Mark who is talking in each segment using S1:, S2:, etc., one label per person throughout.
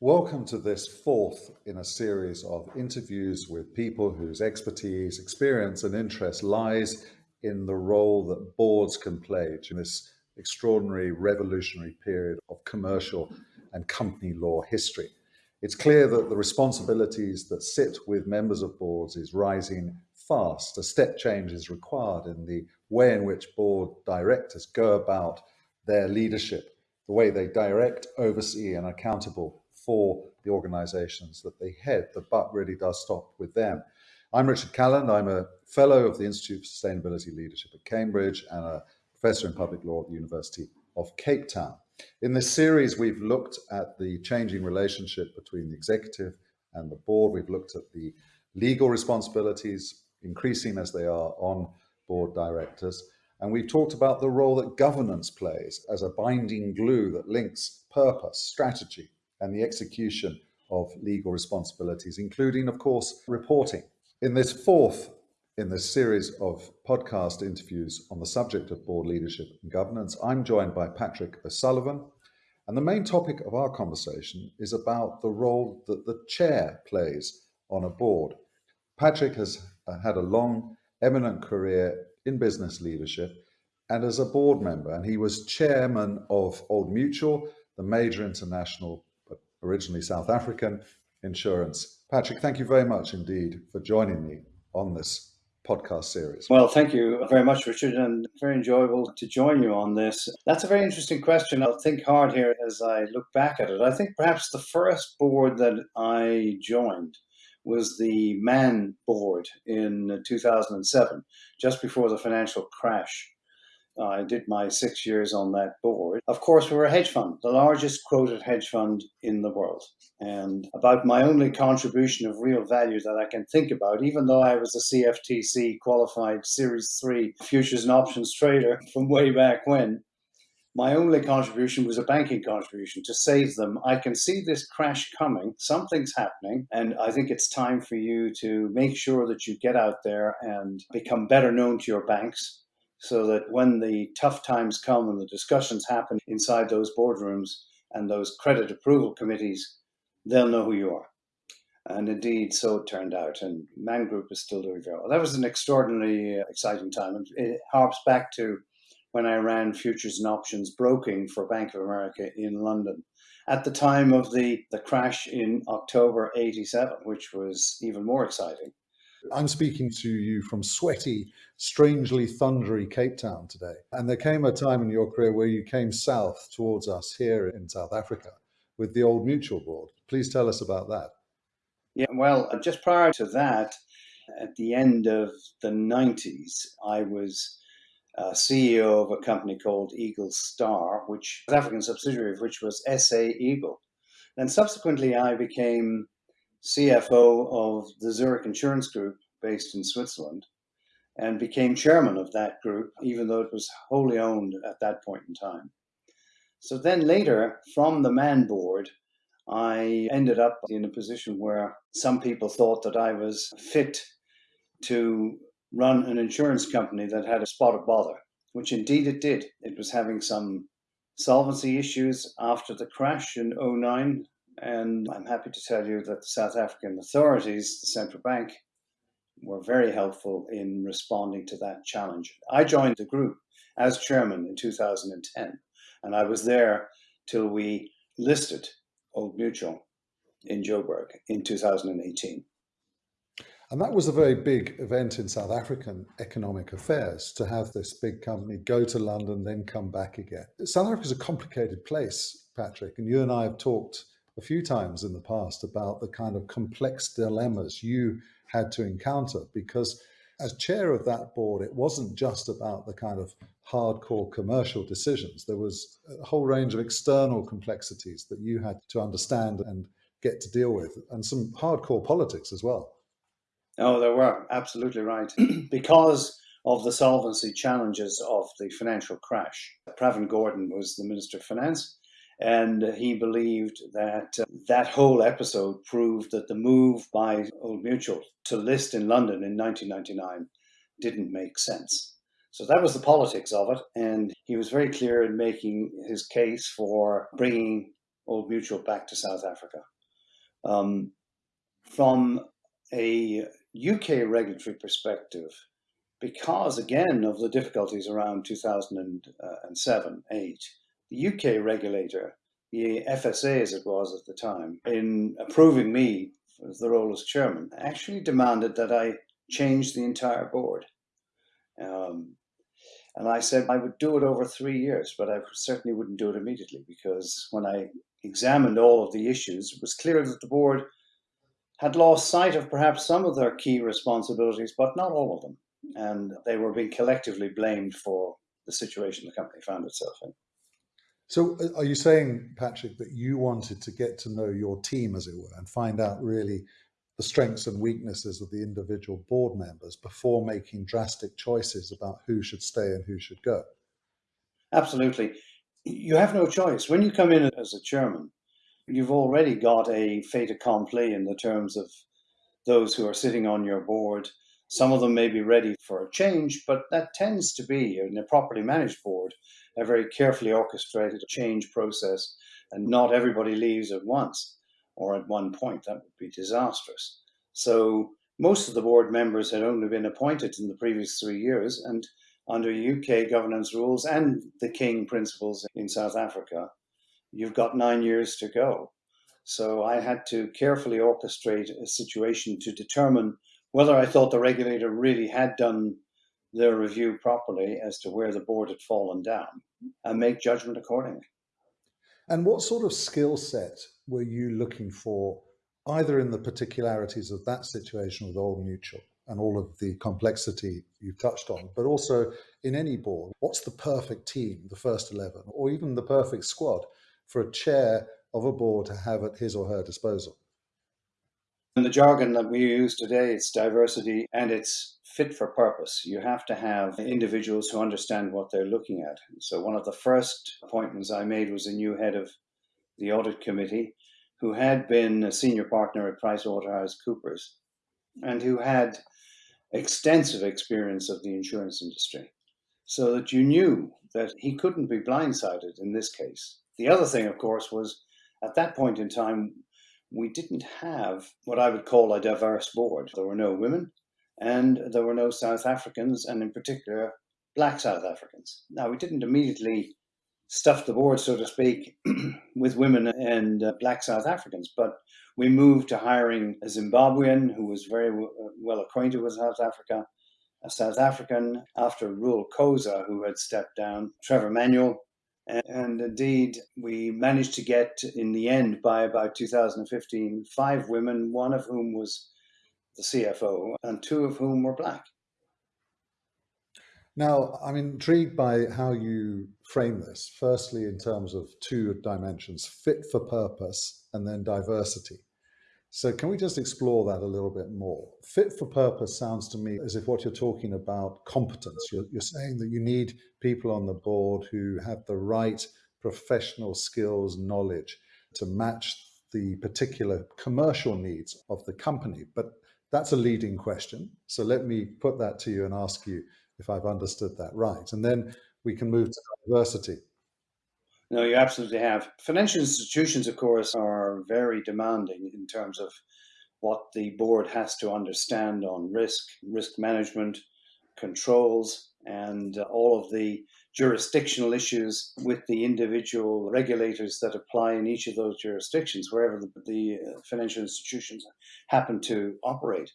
S1: Welcome to this fourth in a series of interviews with people whose expertise, experience, and interest lies in the role that boards can play in this extraordinary revolutionary period of commercial and company law history. It's clear that the responsibilities that sit with members of boards is rising fast. A step change is required in the way in which board directors go about their leadership, the way they direct, oversee, and accountable for the organizations that they head. The buck really does stop with them. I'm Richard Calland. I'm a fellow of the Institute for Sustainability Leadership at Cambridge and a professor in public law at the University of Cape Town. In this series, we've looked at the changing relationship between the executive and the board. We've looked at the legal responsibilities, increasing as they are on board directors. And we've talked about the role that governance plays as a binding glue that links purpose, strategy, and the execution of legal responsibilities, including, of course, reporting. In this fourth in this series of podcast interviews on the subject of board leadership and governance, I'm joined by Patrick O'Sullivan. And the main topic of our conversation is about the role that the chair plays on a board. Patrick has uh, had a long, eminent career in business leadership and as a board member, and he was chairman of Old Mutual, the major international originally South African insurance. Patrick, thank you very much indeed for joining me on this podcast series.
S2: Well, thank you very much, Richard, and very enjoyable to join you on this. That's a very interesting question. I'll think hard here as I look back at it. I think perhaps the first board that I joined was the MAN board in 2007, just before the financial crash. I did my six years on that board. Of course, we were a hedge fund, the largest quoted hedge fund in the world. And about my only contribution of real value that I can think about, even though I was a CFTC qualified Series 3 futures and options trader from way back when, my only contribution was a banking contribution to save them. I can see this crash coming. Something's happening. And I think it's time for you to make sure that you get out there and become better known to your banks so that when the tough times come and the discussions happen inside those boardrooms and those credit approval committees, they'll know who you are. And indeed, so it turned out. And Man Group is still doing very well. That was an extraordinarily uh, exciting time. It harps back to when I ran futures and options broking for Bank of America in London at the time of the, the crash in October 87, which was even more exciting.
S1: I'm speaking to you from sweaty, strangely thundery Cape Town today. And there came a time in your career where you came south towards us here in South Africa with the old mutual board. Please tell us about that.
S2: Yeah, well, uh, just prior to that, at the end of the 90s, I was uh, CEO of a company called Eagle Star, which was African subsidiary of which was SA Eagle. And subsequently, I became CFO of the Zurich Insurance Group based in Switzerland and became chairman of that group, even though it was wholly owned at that point in time. So then later, from the MAN board, I ended up in a position where some people thought that I was fit to run an insurance company that had a spot of bother, which indeed it did. It was having some solvency issues after the crash in 09 and I'm happy to tell you that the South African authorities, the central bank, were very helpful in responding to that challenge. I joined the group as chairman in 2010, and I was there till we listed Old Mutual in Joburg in 2018.
S1: And that was a very big event in South African economic affairs to have this big company go to London, then come back again. South Africa is a complicated place, Patrick, and you and I have talked a few times in the past about the kind of complex dilemmas you had to encounter because as chair of that board, it wasn't just about the kind of hardcore commercial decisions. There was a whole range of external complexities that you had to understand and get to deal with, and some hardcore politics as well.
S2: Oh, there were absolutely right. because of the solvency challenges of the financial crash, Pravin Gordhan was the Minister of Finance. And he believed that uh, that whole episode proved that the move by Old Mutual to list in London in 1999 didn't make sense. So that was the politics of it. And he was very clear in making his case for bringing Old Mutual back to South Africa. Um, from a UK regulatory perspective, because again of the difficulties around 2007 8, the UK regulator, the FSA as it was at the time, in approving me for the role as chairman, actually demanded that I change the entire board. Um, and I said I would do it over three years, but I certainly wouldn't do it immediately because when I examined all of the issues, it was clear that the board had lost sight of perhaps some of their key responsibilities, but not all of them. And they were being collectively blamed for the situation the company found itself in.
S1: So, uh, are you saying, Patrick, that you wanted to get to know your team, as it were, and find out really the strengths and weaknesses of the individual board members before making drastic choices about who should stay and who should go?
S2: Absolutely. You have no choice. When you come in as a chairman, you've already got a fait accompli in the terms of those who are sitting on your board. Some of them may be ready for a change, but that tends to be, in a properly managed board, a very carefully orchestrated change process, and not everybody leaves at once or at one point. That would be disastrous. So most of the board members had only been appointed in the previous three years, and under UK governance rules and the King principles in South Africa, you've got nine years to go. So I had to carefully orchestrate a situation to determine whether I thought the regulator really had done their review properly as to where the board had fallen down and make judgment accordingly.
S1: And what sort of skill set were you looking for, either in the particularities of that situation with Old Mutual and all of the complexity you've touched on, but also in any board? What's the perfect team, the first 11, or even the perfect squad for a chair of a board to have at his or her disposal?
S2: In the jargon that we use today, it's diversity and it's fit for purpose. You have to have individuals who understand what they're looking at. So, one of the first appointments I made was a new head of the audit committee who had been a senior partner at PricewaterhouseCoopers and who had extensive experience of the insurance industry. So that you knew that he couldn't be blindsided in this case. The other thing, of course, was at that point in time, we didn't have what I would call a diverse board. There were no women, and there were no South Africans, and in particular, black South Africans. Now, we didn't immediately stuff the board, so to speak, with women and uh, black South Africans, but we moved to hiring a Zimbabwean who was very uh, well acquainted with South Africa, a South African after Reuel Khoza, who had stepped down, Trevor Manuel. And, indeed, we managed to get, in the end, by about 2015, five women, one of whom was the CFO, and two of whom were black.
S1: Now, I'm intrigued by how you frame this. Firstly, in terms of two dimensions fit for purpose and then diversity. So, can we just explore that a little bit more? Fit for purpose sounds to me as if what you're talking about competence. You're, you're saying that you need people on the board who have the right professional skills, knowledge to match the particular commercial needs of the company. But that's a leading question. So let me put that to you and ask you if I've understood that right. And then we can move to diversity.
S2: No, you absolutely have. Financial institutions, of course, are very demanding in terms of what the board has to understand on risk, risk management, controls, and all of the jurisdictional issues with the individual regulators that apply in each of those jurisdictions, wherever the, the uh, financial institutions happen to operate.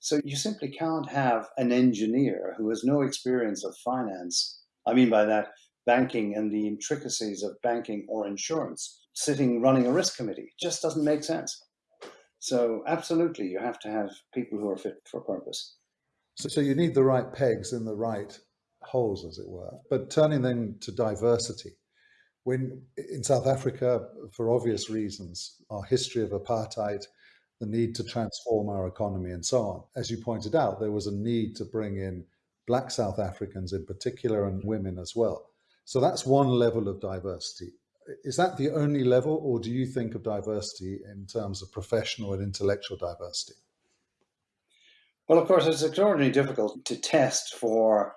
S2: So you simply can't have an engineer who has no experience of finance. I mean by that, banking and the intricacies of banking or insurance sitting running a risk committee. It just doesn't make sense. So absolutely, you have to have people who are fit for purpose.
S1: So, so you need the right pegs in the right holes, as it were. But turning then to diversity, when in South Africa, for obvious reasons, our history of apartheid, the need to transform our economy, and so on. As you pointed out, there was a need to bring in Black South Africans in particular and women as well. So that's one level of diversity. Is that the only level, or do you think of diversity in terms of professional and intellectual diversity?
S2: Well, of course, it's extraordinarily difficult to test for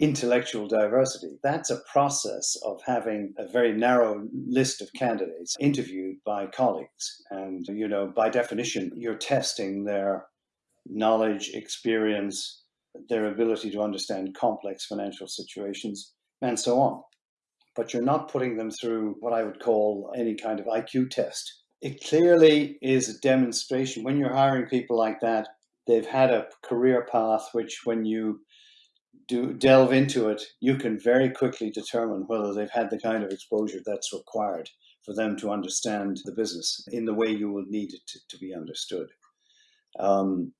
S2: intellectual diversity. That's a process of having a very narrow list of candidates interviewed by colleagues. And, you know, by definition, you're testing their knowledge, experience, their ability to understand complex financial situations, and so on. But you're not putting them through what I would call any kind of IQ test. It clearly is a demonstration. When you're hiring people like that, they've had a career path which, when you do delve into it, you can very quickly determine whether they've had the kind of exposure that's required for them to understand the business in the way you will need it to, to be understood. Um,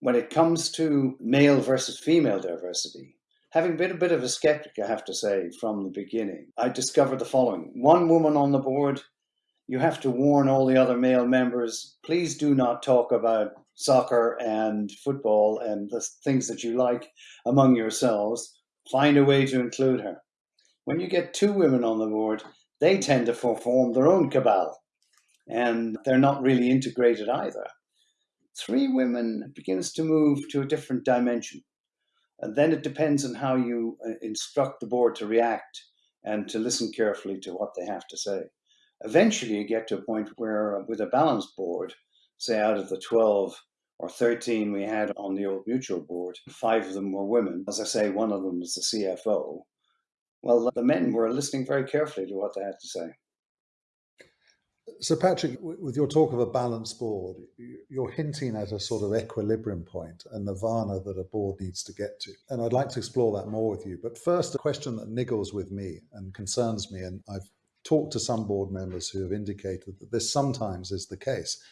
S2: when it comes to male versus female diversity, having been a bit of a skeptic, I have to say, from the beginning, I discovered the following. One woman on the board, you have to warn all the other male members, please do not talk about soccer and football and the things that you like among yourselves, find a way to include her. When you get two women on the board, they tend to form their own cabal and they're not really integrated either. Three women begins to move to a different dimension. And then it depends on how you uh, instruct the board to react and to listen carefully to what they have to say. Eventually, you get to a point where, uh, with a balanced board, say out of the 12 or 13 we had on the old mutual board, five of them were women. As I say, one of them was the CFO. Well, the men were listening very carefully to what they had to say.
S1: So, Patrick, with your talk of a balanced board, you're hinting at a sort of equilibrium point, a nirvana that a board needs to get to. And I'd like to explore that more with you. But first, a question that niggles with me and concerns me, and I've talked to some board members who have indicated that this sometimes is the case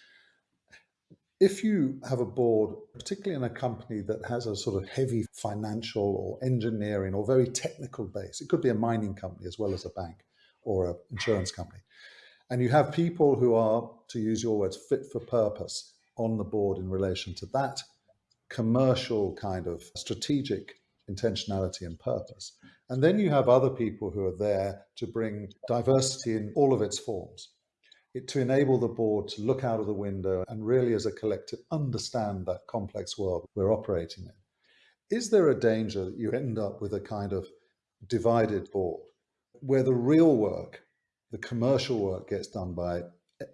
S1: if you have a board, particularly in a company that has a sort of heavy financial or engineering or very technical base, it could be a mining company as well as a bank or an insurance company, and you have people who are, to use your words, fit for purpose on the board in relation to that commercial kind of strategic intentionality and purpose. And then you have other people who are there to bring diversity in all of its forms it, to enable the board to look out of the window and really as a collective understand that complex world we're operating in. Is there a danger that you end up with a kind of divided board where the real work, the commercial work gets done by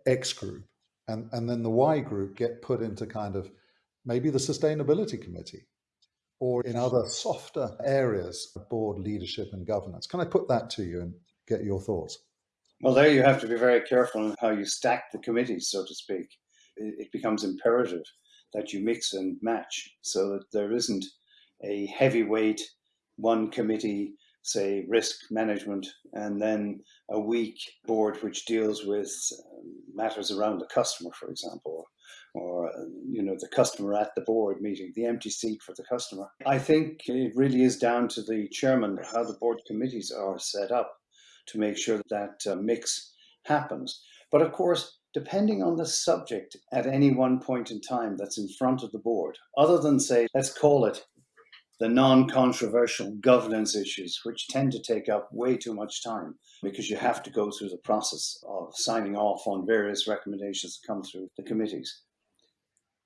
S1: X group and, and then the Y group get put into kind of maybe the sustainability committee or in other softer areas of board leadership and governance? Can I put that to you and get your thoughts?
S2: Well, there you have to be very careful in how you stack the committees, so to speak. It, becomes imperative that you mix and match so that there isn't a heavyweight one committee, say risk management, and then a weak board which deals with um, matters around the customer, for example, or you know the customer at the board meeting, the empty seat for the customer. I think it really is down to the chairman how the board committees are set up to make sure that that uh, mix happens. But of course, depending on the subject at any one point in time that's in front of the board, other than say, let's call it the non controversial governance issues, which tend to take up way too much time because you have to go through the process of signing off on various recommendations that come through the committees.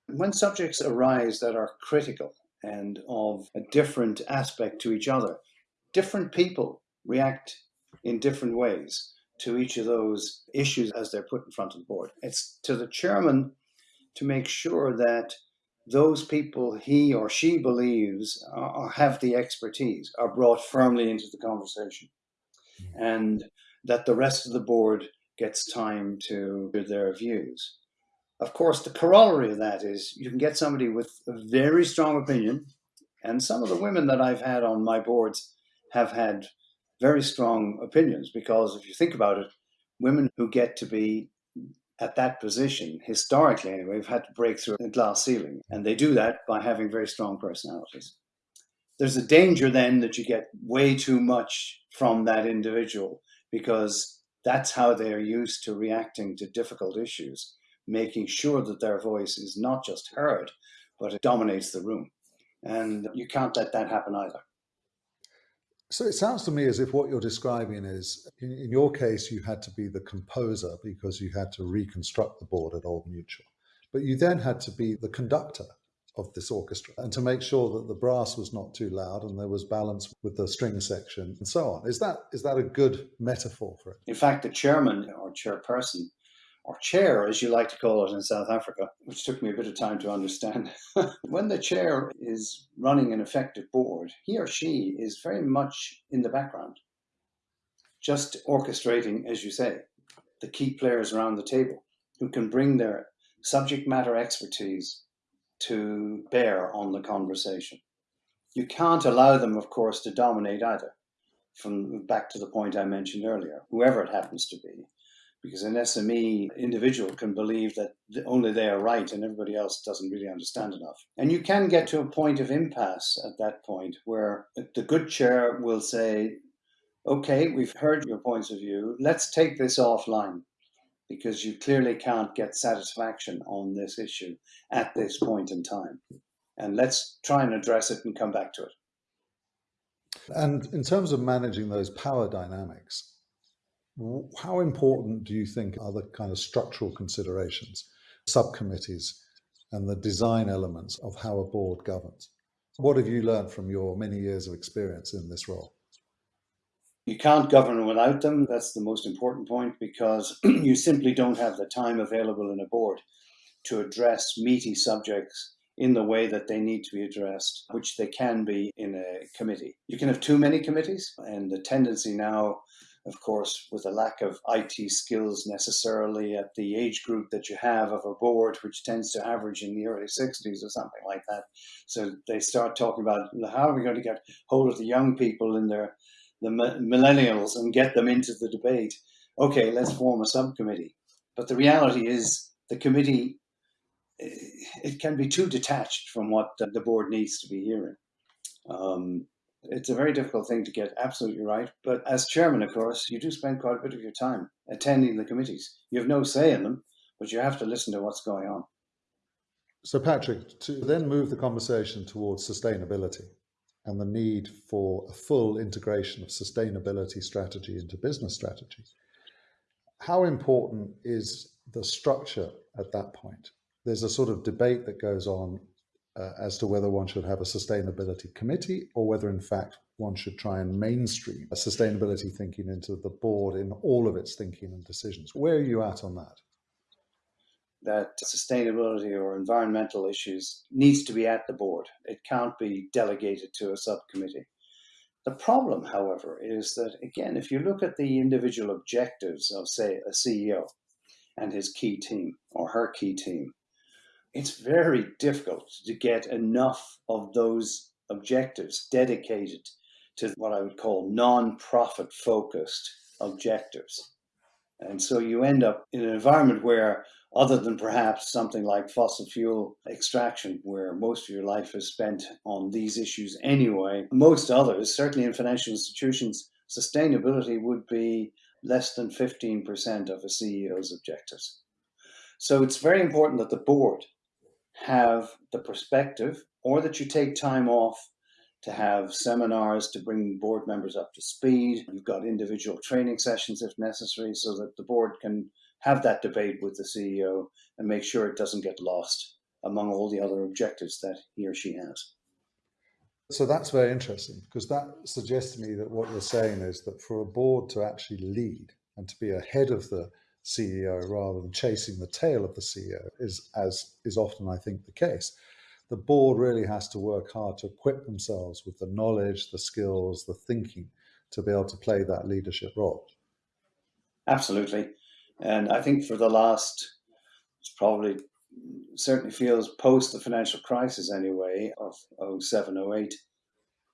S2: When subjects arise that are critical and of a different aspect to each other, different people react in different ways to each of those issues as they're put in front of the board. It's to the chairman to make sure that those people he or she believes are, have the expertise are brought firmly into the conversation mm-hmm. and that the rest of the board gets time to hear their views. Of course, the corollary of that is you can get somebody with a very strong opinion, and some of the women that I've had on my boards have had very strong opinions because if you think about it, women who get to be at that position, historically anyway, have had to break through a glass ceiling. And they do that by having very strong personalities. There's a danger then that you get way too much from that individual because that's how they're used to reacting to difficult issues, making sure that their voice is not just heard, but it dominates the room. And you can't let that happen either.
S1: So it sounds to me as if what you're describing is, in, in, your case, you had to be the composer because you had to reconstruct the board at Old Mutual, but you then had to be the conductor of this orchestra and to make sure that the brass was not too loud and there was balance with the string section and so on. Is that is that a good metaphor for it?
S2: In fact, the chairman or chairperson or chair, as you like to call it in South Africa, which took me a bit of time to understand. when the chair is running an effective board, he or she is very much in the background, just orchestrating, as you say, the key players around the table who can bring their subject matter expertise to bear on the conversation. You can't allow them, of course, to dominate either. From back to the point I mentioned earlier, whoever it happens to be, because an SME individual can believe that only they are right and everybody else doesn't really understand enough. And you can get to a point of impasse at that point where the good chair will say, okay, we've heard your points of view, let's take this offline because you clearly can't get satisfaction on this issue at this point in time. And let's try and address it and come back to it.
S1: And in terms of managing those power dynamics, how important do you think are the kind of structural considerations, subcommittees, and the design elements of how a board governs? What have you learned from your many years of experience in this role?
S2: You can't govern without them. That's the most important point because you simply don't have the time available in a board to address meaty subjects in the way that they need to be addressed, which they can be in a committee. You can have too many committees, and the tendency now, of course, with a lack of IT skills necessarily at the age group that you have of a board, which tends to average in the early 60s or something like that. So they start talking about how are we going to get hold of the young people in their the millennials and get them into the debate. Okay, let's form a subcommittee. But the reality is the committee, eh, it can be too detached from what the board needs to be hearing. Um, it's a very difficult thing to get absolutely right. But as chairman, of course, you do spend quite a bit of your time attending the committees. You have no say in them, but you have to listen to what's going on.
S1: So, Patrick, to then move the conversation towards sustainability, and the need for a full integration of sustainability strategy into business strategy. How important is the structure at that point? There's a sort of debate that goes on uh, as to whether one should have a sustainability committee or whether, in fact, one should try and mainstream a sustainability thinking into the board in all of its thinking and decisions. Where are you at on that?
S2: that sustainability or environmental issues needs to be at the board. It can't be delegated to a subcommittee. The problem, however, is that, again, if you look at the individual objectives of, say, a CEO and his key team or her key team, it's very difficult to get enough of those objectives dedicated to what I would call non profit focused objectives. And so you end up in an environment where other than perhaps something like fossil fuel extraction, where most of your life is spent on these issues anyway. Most others, certainly in financial institutions, sustainability would be less than 15% of a CEO's objectives. So it's very important that the board have the perspective or that you take time off to have seminars to bring board members up to speed. You've got individual training sessions if necessary so that the board can have that debate with the CEO and make sure it doesn't get lost among all the other objectives that he or she has.
S1: So that's very interesting because that suggests to me that what you're saying is that for a board to actually lead and to be ahead of the CEO rather than chasing the tail of the CEO is as is often I think the case. The board really has to work hard to equip themselves with the knowledge, the skills, the thinking to be able to play that leadership role.
S2: Absolutely. And I think for the last, it's probably certainly feels post the financial crisis anyway of 07, 08,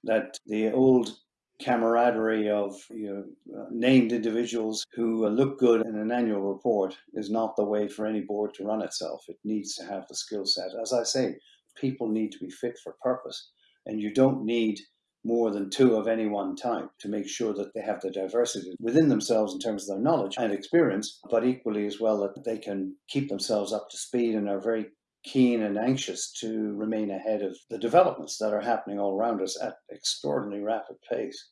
S2: that the old camaraderie of you know, uh, named individuals who uh, look good in an annual report is not the way for any board to run itself. It needs to have the skill set. As I say, people need to be fit for purpose, and you don't need more than two of any one type to make sure that they have the diversity within themselves in terms of their knowledge and experience, but equally as well that they can keep themselves up to speed and are very keen and anxious to remain ahead of the developments that are happening all around us at extraordinarily rapid pace.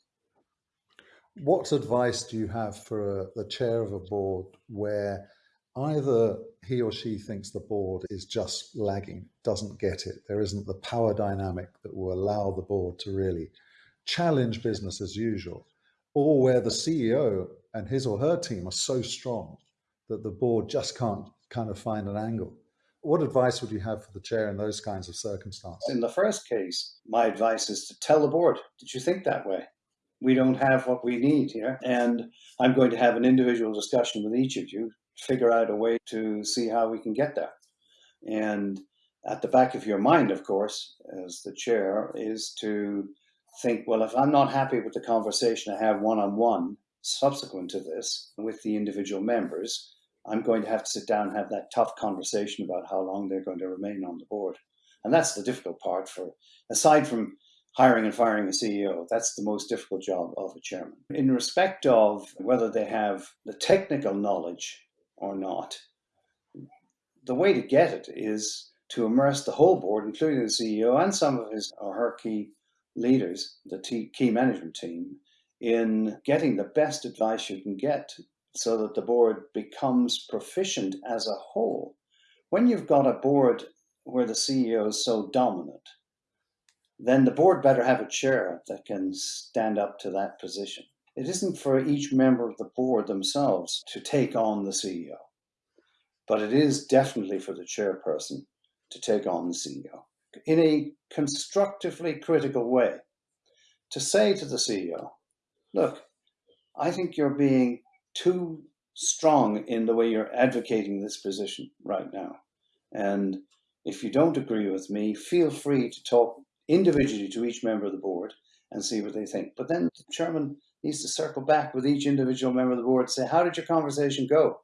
S1: What advice do you have for a, the chair of a board where either he or she thinks the board is just lagging, doesn't get it. There isn't the power dynamic that will allow the board to really challenge business as usual, or where the CEO and his or her team are so strong that the board just can't kind of find an angle. What advice would you have for the chair in those kinds of circumstances?
S2: In the first case, my advice is to tell the board, did you think that way? We don't have what we need here. And I'm going to have an individual discussion with each of you, figure out a way to see how we can get there. And at the back of your mind, of course, as the chair, is to think, well, if I'm not happy with the conversation I have one on one subsequent to this with the individual members, I'm going to have to sit down and have that tough conversation about how long they're going to remain on the board. And that's the difficult part for, aside from hiring and firing a CEO, that's the most difficult job of a chairman. In respect of whether they have the technical knowledge or not, the way to get it is to immerse the whole board, including the CEO and some of his or her key leaders, the key management team, in getting the best advice you can get so that the board becomes proficient as a whole. When you've got a board where the CEO is so dominant, then the board better have a chair that can stand up to that position. It isn't for each member of the board themselves to take on the CEO, but it is definitely for the chairperson to take on the CEO in a constructively critical way. To say to the CEO, look, I think you're being too strong in the way you're advocating this position right now. And if you don't agree with me, feel free to talk individually to each member of the board and see what they think. But then the chairman needs to circle back with each individual member of the board say, how did your conversation go?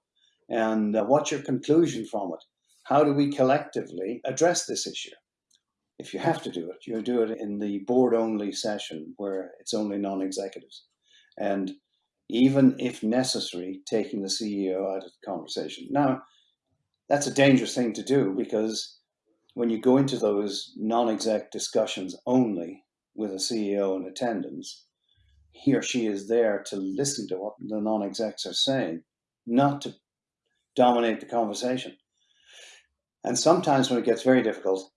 S2: And uh, what's your conclusion from it? How do we collectively address this issue? If you have to do it, you do it in the board only session where it's only non executives. And even if necessary, taking the CEO out of the conversation. Now, that's a dangerous thing to do because when you go into those non exec discussions only with a CEO in attendance, he or she is there to listen to what the non execs are saying, not to dominate the conversation. And sometimes when it gets very difficult,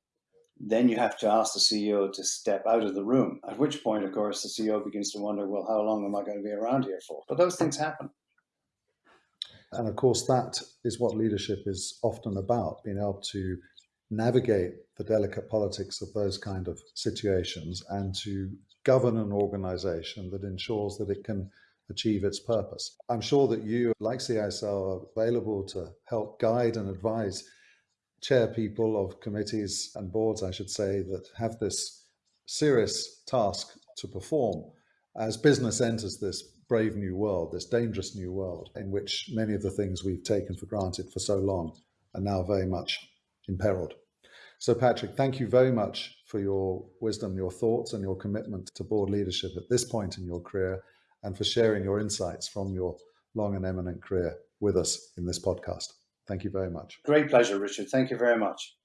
S2: then you have to ask the CEO to step out of the room, at which point, of course, the CEO begins to wonder, well, how long am I going to be around here for? But those things happen.
S1: And of course, that is what leadership is often about being able to navigate the delicate politics of those kind of situations and to govern an organization that ensures that it can achieve its purpose. I'm sure that you, like CISL, are available to help guide and advise chair people of committees and boards, I should say, that have this serious task to perform as business enters this brave new world, this dangerous new world, in which many of the things we've taken for granted for so long are now very much imperiled. So, Patrick, thank you very much for your wisdom, your thoughts, and your commitment to board leadership at this point in your career, and for sharing your insights from your long and eminent career with us in this podcast. Thank you very much.
S2: Great pleasure, Richard. Thank you very much.